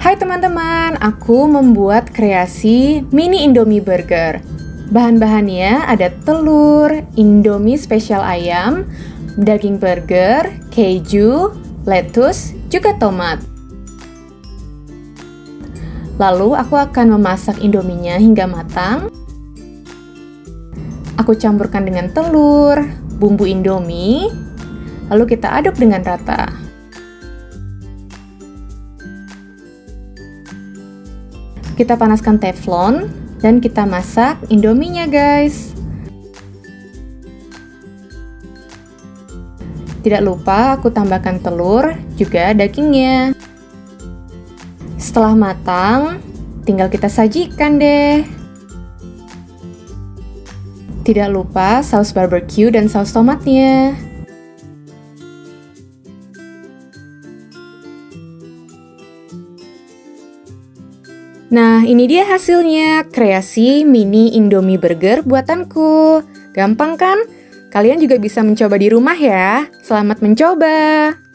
Hai teman-teman, aku membuat kreasi mini Indomie burger. Bahan-bahannya ada telur, Indomie spesial ayam, daging burger, keju, lettuce, juga tomat. Lalu aku akan memasak indominya hingga matang. Aku campurkan dengan telur, bumbu indomie, lalu kita aduk dengan rata. Kita panaskan teflon dan kita masak indominya guys. Tidak lupa aku tambahkan telur, juga dagingnya. Setelah matang, tinggal kita sajikan deh. Tidak lupa saus barbecue dan saus tomatnya. Nah, ini dia hasilnya, kreasi mini Indomie Burger buatanku. Gampang kan? Kalian juga bisa mencoba di rumah ya. Selamat mencoba!